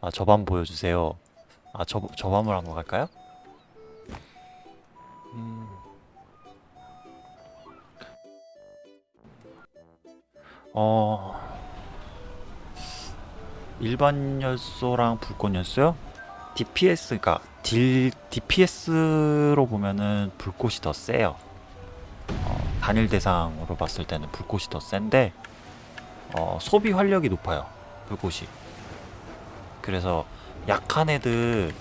아 저밤 보여주세요 아 저, 저밤을 한번 갈까요? 음. 어... 일반 연소랑 불꽃 연소요? DPS, 그니까 딜, DPS로 보면은 불꽃이 더 세요 어, 단일 대상으로 봤을 때는 불꽃이 더 센데 어, 소비 활력이 높아요 불꽃이 그래서 약한 애들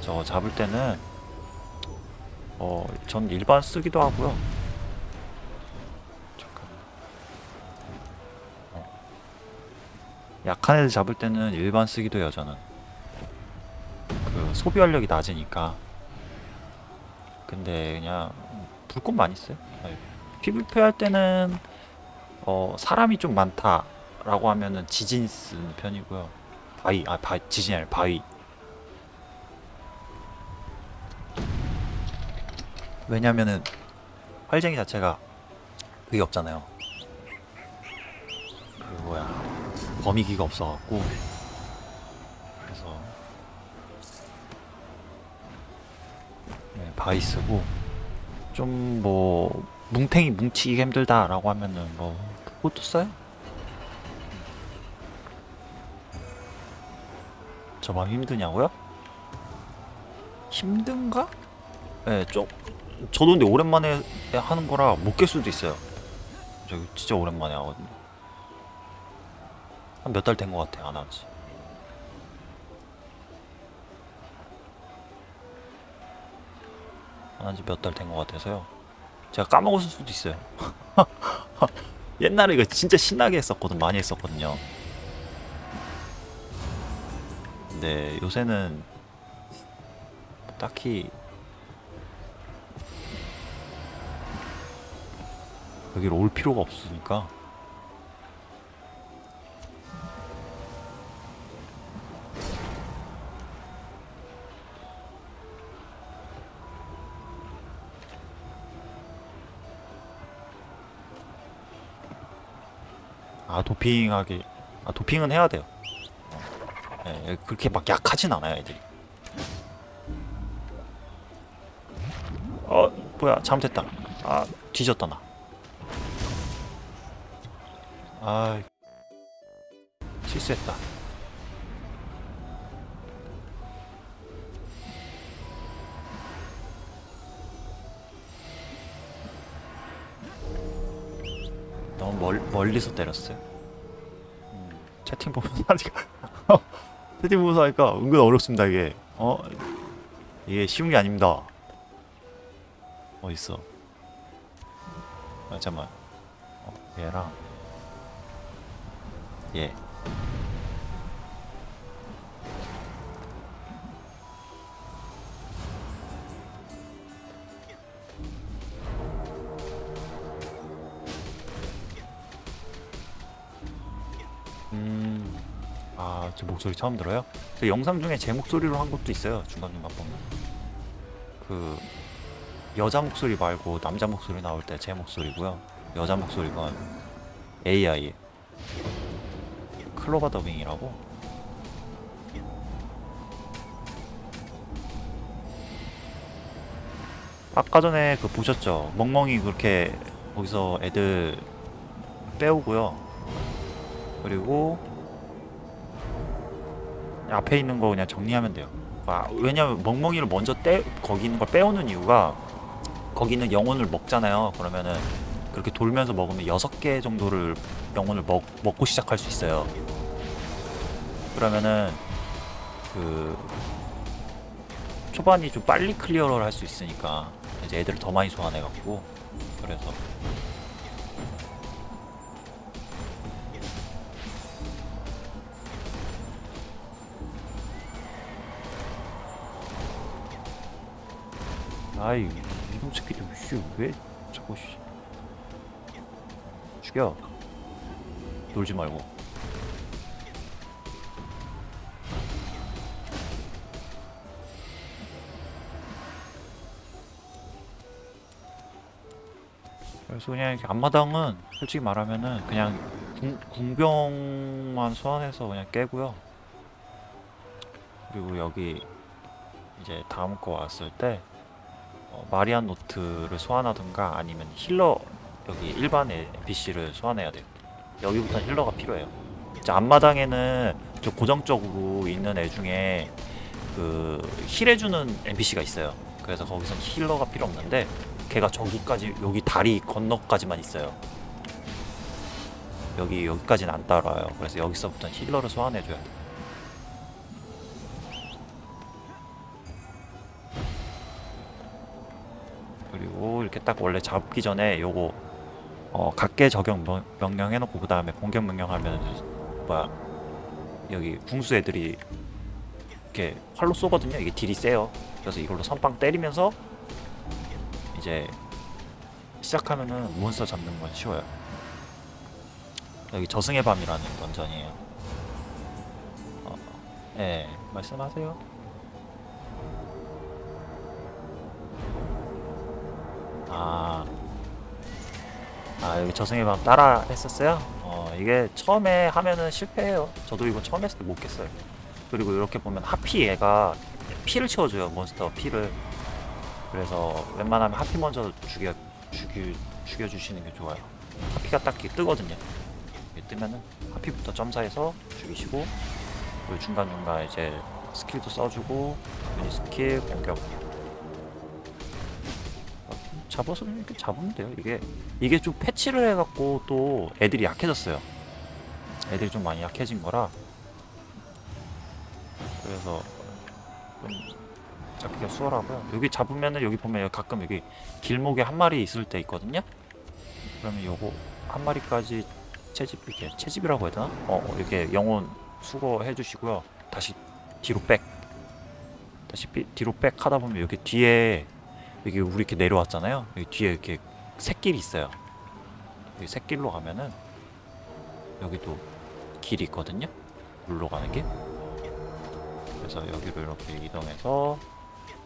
저 잡을 때는 어, 전 일반 쓰기도 하고요. 어. 약한 애들 잡을 때는 일반 쓰기도 해요, 저는. 그 소비 활력이 낮으니까. 근데 그냥 불꽃 많이 써요. PVP 할 때는 어, 사람이 좀 많다라고 하면은 지진 쓰는 편이고요. 바위, 아, 바, 지진이 아니라 바위. 왜냐면은 활쟁이 자체가 그게 없잖아요. 그 뭐야 범위기가 없어갖고 그래서 네, 바위 쓰고 좀 뭐 뭉탱이 뭉치기 힘들다라고 하면은 뭐 그것도 써요. 저밤 힘드냐고요? 힘든가? 네, 좀 저도 근데 오랜만에 하는 거라 못 깰 수도 있어요. 저 진짜 오랜만에 하거든요. 한 몇 달 된 것 같아 안 하지. 안 한지 몇 달 된 것 같아서요. 제가 까먹었을 수도 있어요. 옛날에 이거 진짜 신나게 했었거든, 많이 했었거든요. 근데 요새는 딱히 여기로 올 필요가 없으니까. 아 도핑하기 아 도핑은 해야 돼요 예, 그렇게 막 약하진 않아요 애들이 어 뭐야 잘못했다 아 뒤졌다 나 아, 실수했다. 너무 멀, 멀리서 때렸어요. 음, 채팅 보면서 하 채팅 보면서 하니까 은근 어렵습니다 이게. 어 이게 쉬운 게 아닙니다. 어딨어? 아 잠만. 어, 얘랑 예. 목소리 처음 들어요? 저 영상 중에 제 목소리로 한 것도 있어요. 중간중간 보면. 그, 여자 목소리 말고 남자 목소리 나올 때 제 목소리고요. 여자 목소리가 AI. 클로바 더빙이라고 아까 전에 그 보셨죠? 멍멍이 그렇게 거기서 애들 빼오고요 그리고 앞에 있는 거 그냥 정리하면 돼요. 아, 왜냐면 멍멍이를 먼저 떼, 거기 있는 걸 빼오는 이유가 거기 있는 영혼을 먹잖아요. 그러면은 그렇게 돌면서 먹으면 6개 정도를 영혼을 먹, 먹고 시작할 수 있어요. 그러면은 그 초반이 좀 빨리 클리어를 할 수 있으니까 이제 애들을 더 많이 소환해갖고 그래서 아이 이놈 새끼들 씨왜 자꾸 씨 죽여. 놀지 말고. 그래서 그냥 이렇게 앞마당은 솔직히 말하면은 그냥 궁, 궁병만 소환해서 그냥 깨고요. 그리고 여기 이제 다음 거 왔을 때 어, 마리안 노트를 소환하든가 아니면 힐러 여기 일반 NPC를 소환해야 돼요. 여기부터는 힐러가 필요해요. 이제 앞마당에는 저 고정적으로 있는 애 중에 그 힐해주는 NPC가 있어요. 그래서 거기선 힐러가 필요 없는데 걔가 저기까지 여기 다리 건너까지만 있어요. 여기 여기까지는 안 따라와요. 그래서 여기서부터는 힐러를 소환해줘요. 이렇게 딱 원래 잡기 전에 요거 어, 각계 적용 명, 명령 해놓고 그 다음에 공격 명령 하면 뭐야 여기 궁수 애들이 이렇게 활로 쏘거든요. 이게 딜이 세요. 그래서 이걸로 선빵 때리면서 이제 시작하면은 몬스터 잡는 건 쉬워요. 여기 저승의 밤이라는 던전이에요. 어, 예, 말씀하세요. 아, 아 여기 저승의 밤 따라 했었어요? 어, 이게 처음에 하면은 실패해요. 저도 이거 처음 했을 때 못 깼어요. 그리고 이렇게 보면 harpy 얘가 피를 채워줘요 몬스터 피를. 그래서 웬만하면 harpy 먼저 죽여 죽여 죽여주시는 게 좋아요. harpy가 딱히 뜨거든요. 뜨면은 harpy부터 점사해서 죽이시고 그리고 중간 중간 이제 skill도 써주고 unit skill 공격 잡아서 이렇게 잡으면 돼요. 이게 이게 좀 patch를 해갖고 또 애들이 약해졌어요. 애들이 좀 많이 약해진 거라 그래서 좀 잡기가 수월하고요. 여기 잡으면은 여기 보면 가끔 여기 길목에 한 마리 있을 때 있거든요. 그러면 요거 한 마리까지 채집 이렇게 채집이라고 해야 되나? 어 어, 이렇게 영혼 수거해 주시고요. 다시 뒤로 백. 다시 삐- 뒤로 백 하다 보면 여기 뒤에 여기 우리 이렇게 내려왔잖아요. 여기 뒤에 이렇게 샛길이 있어요. 여기 샛길로 가면은 여기도 길이 있거든요. 물로 가는 길. 그래서 여기로 이렇게 이동해서 이렇게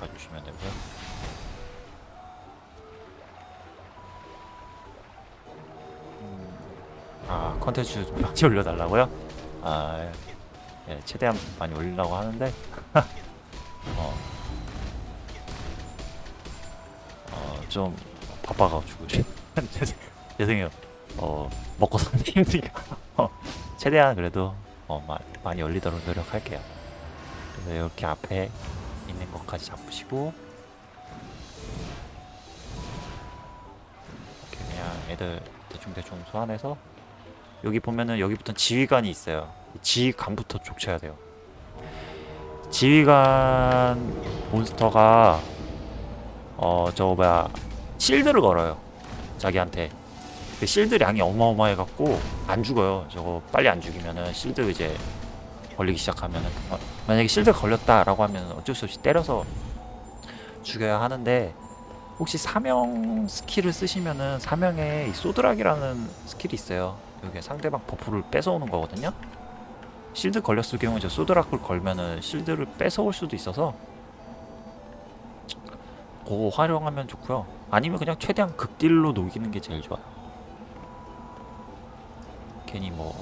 가주시면 되고요. 음, 아 컨텐츠 좀 많이 올려달라고요? 아 예, 최대한 많이 올리려고 하는데 어, 어, 좀 바빠가지고 죄송- 죄송해요. 어, 먹고 사는 게 힘드니까 어, 최대한 그래도 어, 마, 많이 올리도록 노력할게요. 그래서 이렇게 앞에 있는 것까지 잡으시고 그냥 애들 대충 대충 소환해서 여기 보면은 여기부터 지휘관이 있어요. 이 지휘관부터 족쳐야 돼요. 지휘관 몬스터가 어 저거 뭐야 실드를 걸어요. 자기한테. 그 실드 량이 어마어마해갖고 안 죽어요. 저거 빨리 안 죽이면은 실드 이제 걸리기 시작하면은 어, 만약에 실드 걸렸다 라고 하면 어쩔 수 없이 때려서 죽여야 하는데 혹시 사명 skill을 쓰시면은 사명에 이 소드락이라는 skill이 있어요. 여기 상대방 buff를 뺏어오는 거거든요. shield 걸렸을 경우에 저 소드락을 걸면은 shield를 뺏어올 수도 있어서 그거 활용하면 좋고요. 아니면 그냥 최대한 극딜로 녹이는 게 제일 좋아요. 괜히 뭐,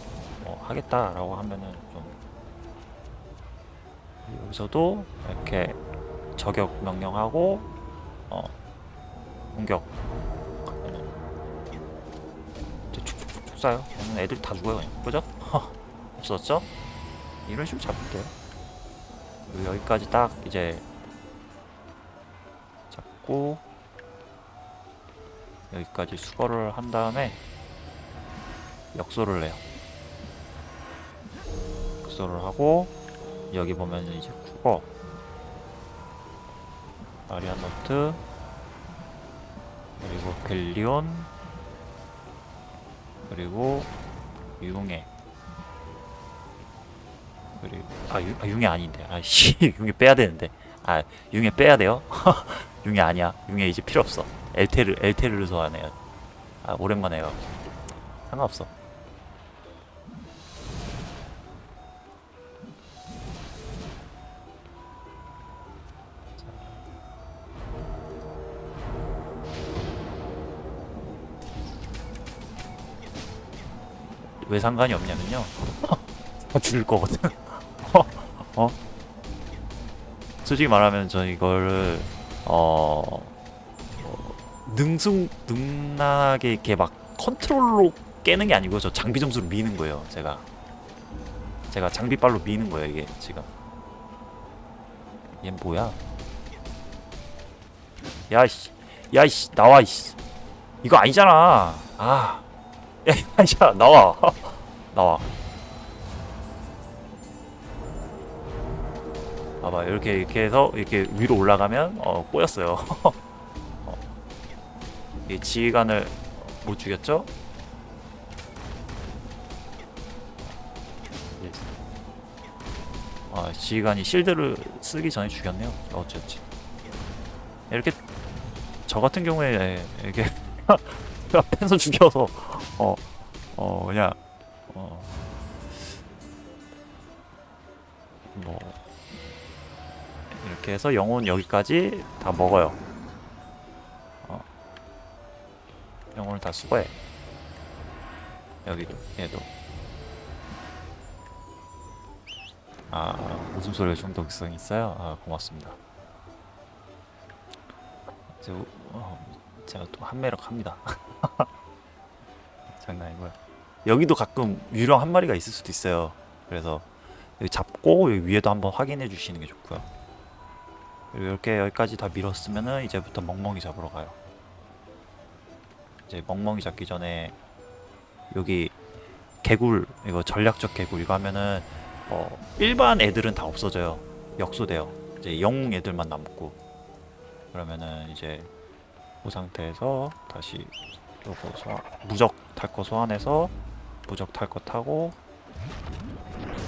뭐 하겠다라고 하면은 좀 여기서도 이렇게 저격 명령하고 어 공격 축축축축 쏴요. 애들 다 죽어요 그냥 그죠? 없었죠? 이런 식으로 잡으면 돼요. 여기까지 딱 이제 잡고 여기까지 수거를 한 다음에 역소를 해요. 역소를 하고 여기 보면 이제 국어 마리안 노트 그리고 벨리온 그리고 융해 그리고 아, 유, 아 융해 아닌데. 아씨 융해 빼야 되는데. 아 융해 빼야 돼요? 융해 아니야. 융해 이제 필요 없어. 엘테르 엘테르를 소환해요 아 오랜만에 해요 상관없어. 왜 상관이 없냐면요. 죽을 거거든. 어? 솔직히 말하면 저 이거를 어, 어 능숙 능란하게 이렇게 막 컨트롤로 깨는 게 아니고 저 장비 점수로 미는 거예요. 제가 제가 장비빨로 미는 거예요 이게 지금. 얘 뭐야? 야이씨, 야이씨 나와 이씨. 이거 아니잖아. 아, 야, 야 나와, 나와. 봐봐 이렇게 이렇게 해서 이렇게 위로 올라가면 어 꼬였어요. 어. 이 지휘관을 못 죽였죠? 아 지휘관이 실드를 쓰기 전에 죽였네요. 어쨌지. 이렇게 저 같은 경우에 이렇게 앞에서 죽여서 어 어 그냥 어 뭐 이렇게 해서 영혼 여기까지 다 먹어요. 어. 영혼을 다 수거해. 여기도 얘도. 아 웃음소리가 중독성이 있어요. 아 고맙습니다. 제, 어, 제가 또 한매력 합니다. 장난이고요. 여기도 가끔 유령 한 마리가 있을 수도 있어요. 그래서 여기 잡고 여기 위에도 한번 확인해 주시는 게 좋고요. 이렇게 여기까지 다 밀었으면은 이제부터 멍멍이 잡으러 가요. 이제 멍멍이 잡기 전에 여기 개굴 이거 전략적 개굴 이거 하면은 어, 일반 애들은 다 없어져요. 역소돼요. 이제 영웅 애들만 남고 그러면은 이제 그 상태에서 다시 요거 소환, 무적 탈 거 소환해서 무적 탈 거 타고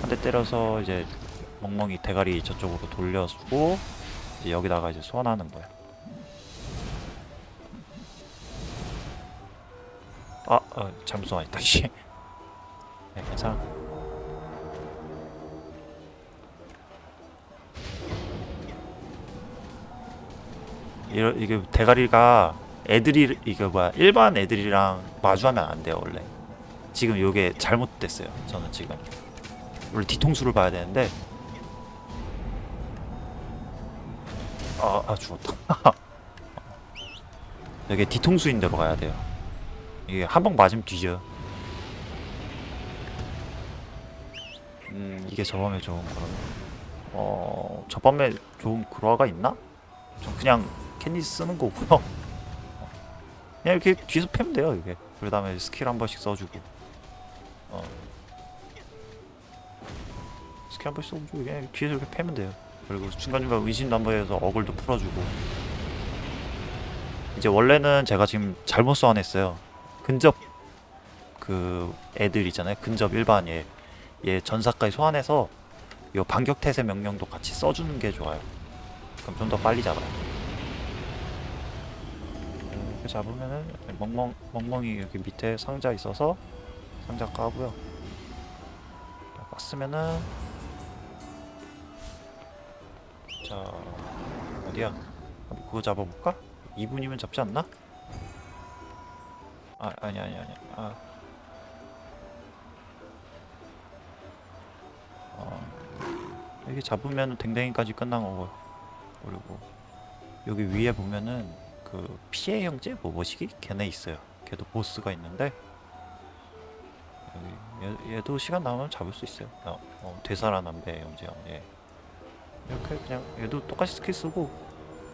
한 대 때려서 이제 멍멍이 대가리 저쪽으로 돌려주고 여기다가 이제 소환하는 거야. 아, 어, 잘못 소환했다. 씨. 네, 괜찮아. 이러, 이게 대가리가 애들이 이게 뭐야 일반 애들이랑 마주하면 안 돼요 원래 지금 이게 잘못됐어요 저는 지금 원래 뒤통수를 봐야 되는데 아, 아 죽었다 여기 뒤통수인 데로 가야 돼요 이게 한방 맞으면 뒤져 음 이게 저밤에 좋은 그러면 어 저밤에 좋은 그로아가 있나? 전 그냥 캔디 쓰는 거고요. 그냥 이렇게 뒤에서 패면 돼요, 이게. 그 다음에 스킬 한 번씩 써주고. 어. 스킬 한 번씩 써주고, 그냥 뒤에서 이렇게 패면 돼요. 그리고 중간중간 해서 어글도 풀어주고. 이제 원래는 제가 지금 잘못 소환했어요. 근접 그 애들 있잖아요. 근접 일반 얘. 얘 전사까지 소환해서 요 반격 태세 명령도 같이 써주는 게 좋아요. 그럼 좀 더 빨리 잡아요. 이렇게 잡으면은 멍멍 멍멍이 여기 밑에 상자 있어서 상자 까고요. 깠으면은 자 어디야? 그거 잡아볼까? 2분이면 잡지 않나? 아 아니 아니 아니 아 어, 여기 잡으면 댕댕이까지 끝난 거고요. 그리고 여기 위에 보면은 그 피해 형제 뭐 뭐시기 걔네 있어요. 걔도 보스가 있는데 여기 얘, 얘도 시간 남으면 잡을 수 있어요. 어, 어, 되살아남배 형제 형. 예. 이렇게 그냥 얘도 똑같이 스킬 쓰고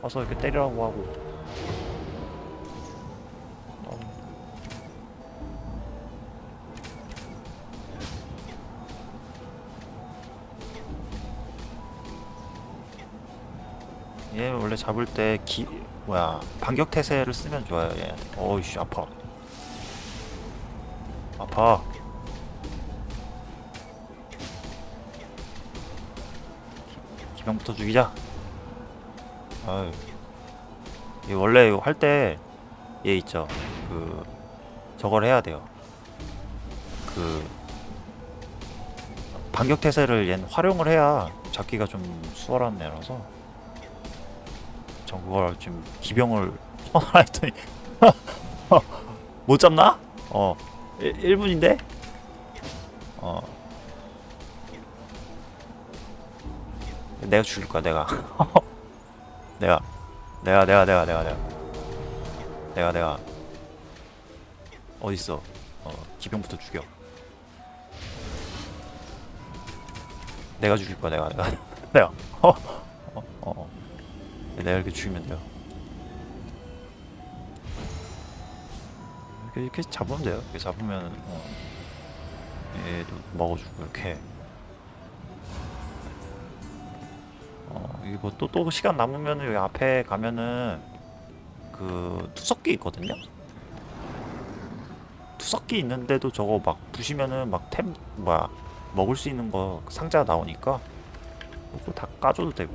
와서 이렇게 때리라고 하고. 어, 얘 원래 잡을 때 기, 뭐야 반격 태세를 쓰면 좋아요 얘. 어이씨 아파. 아파. 병부터 죽이자. 아유. 얘 원래 할때 얘 있죠. 그 저걸 해야 돼요. 그 반격 태세를 얘는 활용을 해야 잡기가 좀 수월한 애라서 전 그걸 지금 기병을 선언했더니 못 잡나? 어 1, 1분인데? 어 내가 죽일 거야 내가. 내가. 내가 내가 내가 내가 내가. 내가 내가. 어디 있어? 어 기병부터 죽여. 내가 죽일 거야 내가 내가. 내가. 어, 어, 어. 내가 이렇게 죽이면 돼요. 이렇게, 이렇게 잡으면 돼요. 이렇게 잡으면 어, 얘도 먹어주고 이렇게 이거 또, 또 시간 남으면 여기 앞에 가면은 그 투석기 있거든요? 투석기 있는데도 저거 막 부시면은 막 템, 뭐야, 먹을 수 있는 거 상자 나오니까 뭐 그거 다 까줘도 되고.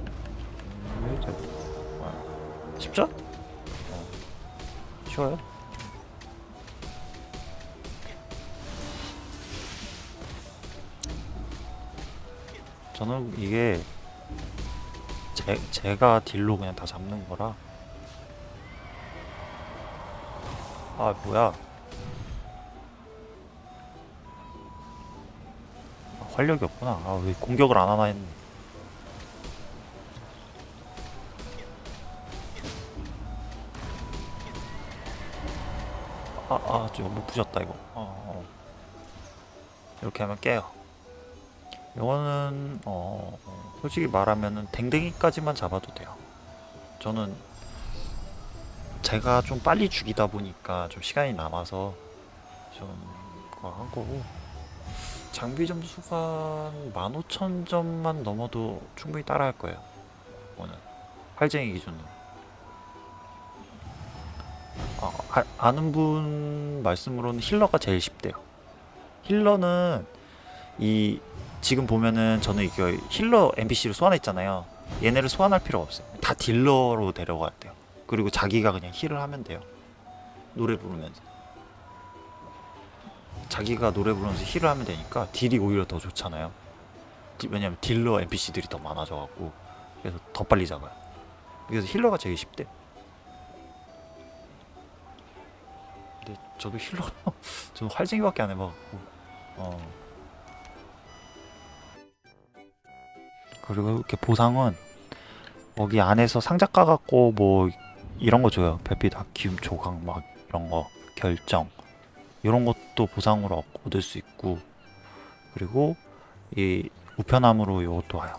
쉽죠? 어. 쉬워요? 저는 이게 제, 제가 딜로 그냥 다 잡는 거라. 아 뭐야. 아, 활력이 없구나. 아 왜 공격을 안 하나 했네. 아아 좀 못 부셨다 이거. 어, 어. 이렇게 하면 깨요 이거는 어 솔직히 말하면은 댕댕이까지만 잡아도 돼요. 저는 제가 좀 빨리 죽이다 보니까 좀 시간이 남아서 좀 그거 한 거고 장비 점수가 15,000점만 넘어도 충분히 따라 할 거예요. 오늘 활쟁이 기준으로. 어, 아, 아는 분 말씀으로는 healer가 제일 쉽대요. healer는 이 지금 보면은 저는 이거 healer NPC를 소환했잖아요. 얘네를 소환할 필요 없어요. 다 딜러로 데려가야 돼요. 그리고 자기가 그냥 heal을 하면 돼요. 노래 부르면서. 자기가 노래 부르면서 heal을 하면 되니까 딜이 오히려 더 좋잖아요. 디- 왜냐면 딜러 NPC들이 더 많아져갖고 그래서 더 빨리 잡아요. 그래서 힐러가 제일 쉽대. 근데 저도 힐러 저는 활쟁이밖에 안 해봐갖고 어. 그리고 이렇게 보상은 거기 안에서 상자 까갖고 뭐 이런 거 줘요. 별빛 아키움 조각 막 이런 거 결정 이런 것도 보상으로 얻- 얻을 수 있고 그리고 이 우편함으로 이것도 와요.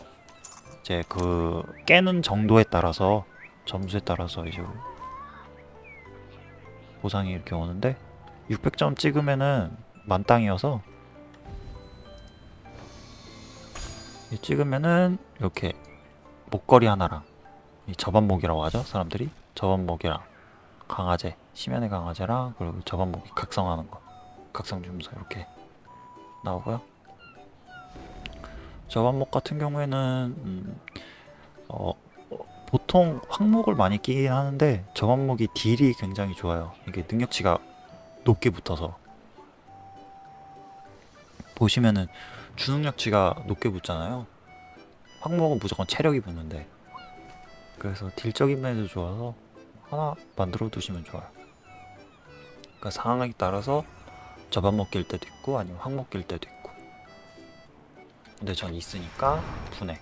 이제 그 깨는 정도에 따라서 점수에 따라서 이제 보상이 이렇게 오는데 600점 찍으면은 만땅이어서 찍으면은 이렇게 목걸이 하나랑 이 저반목이라고 하죠 사람들이? 저반목이랑 강화제 심연의 강화제랑 그리고 저반목이 각성하는 거. 각성 주문서 이렇게 나오고요. 저반목 같은 경우에는 음, 어, 어, 보통 황목을 많이 끼긴 하는데 저반목이 딜이 굉장히 좋아요. 이게 능력치가 높게 붙어서. 보시면은 주능력치가 높게 붙잖아요. 황목은 무조건 체력이 붙는데 그래서 딜적인 면에서 좋아서 하나 만들어 두시면 좋아요. 그러니까 상황에 따라서 저반목 낄 때도 있고 아니면 낄 때도 있고 근데 전 있으니까 분해